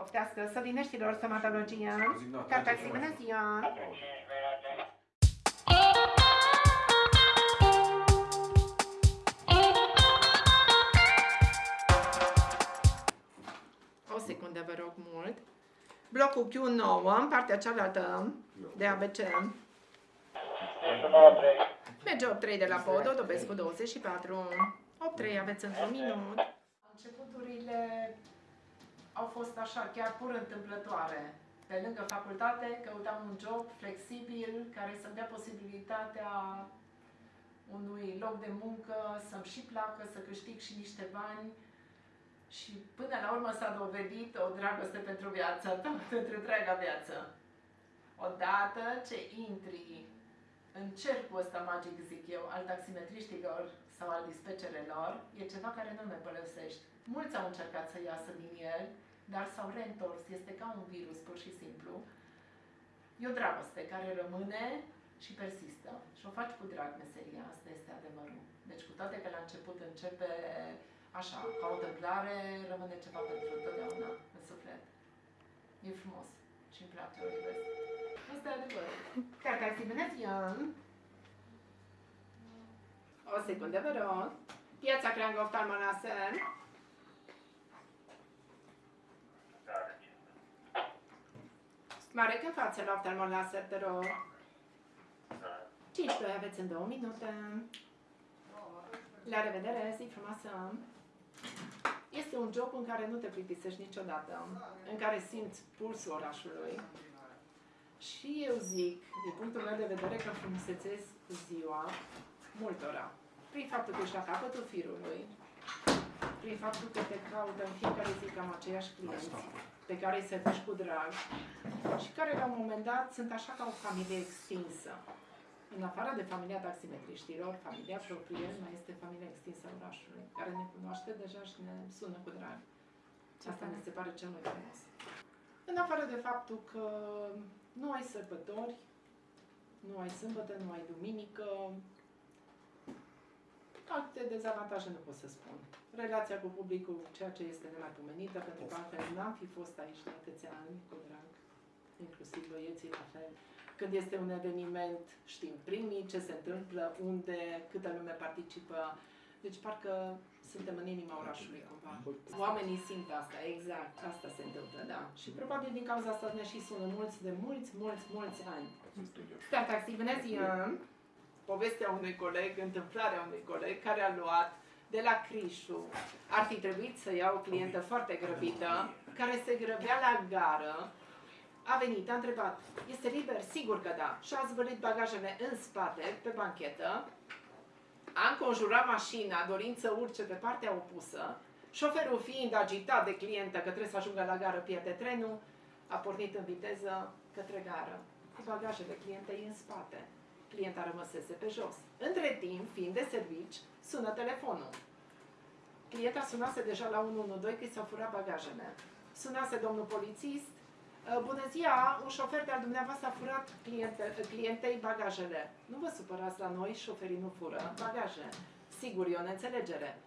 poftească, Sălineștilor, stomatologie. Zignat, Cartaxi, ce bună mai ziua! O secundă, vă rog mult. Blocul Q9, în partea cealaltă de ABC. Merge 8-3 de la pod, o dobesc cu 24. 8-3 aveți încă un minut. Începuturile au fost așa, chiar pur întâmplătoare. Pe lângă facultate, căutam un job flexibil care să-mi dea posibilitatea unui loc de muncă, să-mi și placă, să câștig și niște bani. Și până la urmă s-a dovedit o dragoste pentru viața ta, pentru întreaga viață. Odată ce intri în cercul ăsta magic, zic eu, al taximetriștilor sau al dispecerelor, e ceva care nu ne părăsești. Mulți au încercat să iasă din el, dar s-au reîntors. Este ca un virus, pur și simplu. E o dragoste care rămâne și persistă. Și o faci cu drag meseria, asta este adevărul. Deci cu toate că la început începe așa, ca o întâmplare, rămâne ceva pentru totdeauna în suflet. E frumos și îmi place, o iubesc. Asta e adevărul. Cartaxi, bună ziua! O secundă, vă rog. Piața Creangă Oftalmonasem. Mare că față la oftalmonlaser, te rog. 5 2 aveți în 2 minute. La revedere, zi frumoasă! Este un job în care nu te plictisești niciodată, în care simți pulsul orașului. Și eu zic, din punctul meu de vedere, că frumusețesc ziua multora. Prin faptul că ești la capătul firului, prin faptul că te caută în fiecare zi cam aceiași clienți, pe care îi servești cu drag și care la un moment dat sunt așa ca o familie extinsă. În afară de familia taximetriștilor, familia proprie mai este familia extinsă a orașului, care ne cunoaște deja și ne sună cu drag. Asta mi se pare cel mai frumos. În afară de faptul că nu ai sărbători, nu ai sâmbătă, nu ai duminică, alte dezavantaje nu pot să spun. Relația cu publicul, ceea ce este nemaipomenită, pentru că altfel n-am fi fost aici de atâția ani cu drag, inclusiv băieții la fel. Când este un eveniment, știm primii ce se întâmplă, unde, câtă lume participă. Deci parcă suntem în inima orașului cumva. Oamenii simt asta, exact, asta se întâmplă, da. Și probabil din cauza asta ne și sună mulți de mulți, mulți, mulți ani. Star Taxi, bună ziua! Povestea unui coleg, întâmplarea unui coleg care a luat de la Crișu. Ar fi trebuit să ia o clientă foarte grăbită, care se grăbea la gară, a venit, a întrebat, este liber? Sigur că da. Și a zvălit bagajele în spate, pe banchetă, a înconjurat mașina, dorind să urce pe partea opusă, șoferul fiind agitat de clientă că trebuie să ajungă la gară, pierde trenul, a pornit în viteză către gară, cu bagajele clientei în spate. Clienta rămăsese pe jos. Între timp, fiind de servici, sună telefonul. Clienta sunase deja la 112 că i s-au furat bagajele. Sunase domnul polițist, Bună ziua, un șofer de-al dumneavoastră a furat cliente, clientei bagajele. Nu vă supărați la noi, șoferii nu fură bagaje. Sigur, e o neînțelegere.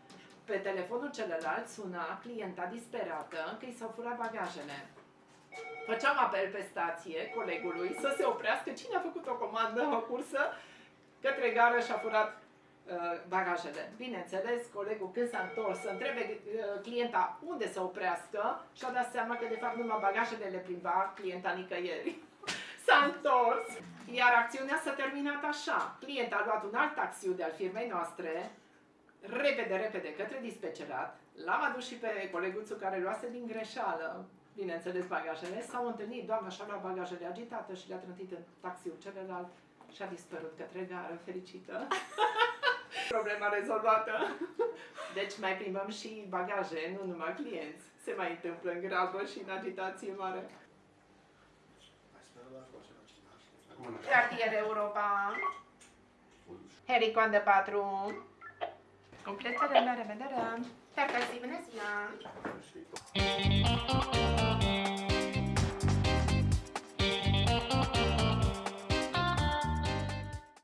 Pe telefonul celălalt suna clienta disperată că i s-au furat bagajele. Făceam apel pe stație colegului să se oprească cine a făcut o comandă, o cursă, către gară și a furat uh, bagajele. Bineînțeles, colegul când s-a întors să întrebe uh, clienta unde să oprească și a dat seama că de fapt numai bagajele le plimba clienta nicăieri. s-a întors, iar acțiunea s-a terminat așa. Clienta a luat un alt taxiu de al firmei noastre, repede, repede, către dispecerat, l-am adus și pe coleguțul care luase din greșeală, bineînțeles, bagajele, s-au întâlnit, doamna și-a luat bagajele agitată și le-a trântit în taxiul celălalt și a dispărut către gară, fericită. Problema rezolvată. Deci mai plimbăm și bagaje, nu numai clienți. Se mai întâmplă în grabă și în agitație mare. Cartier Europa. Hericoan de 4. Completare, la revedere. Sper că zi, bună ziua!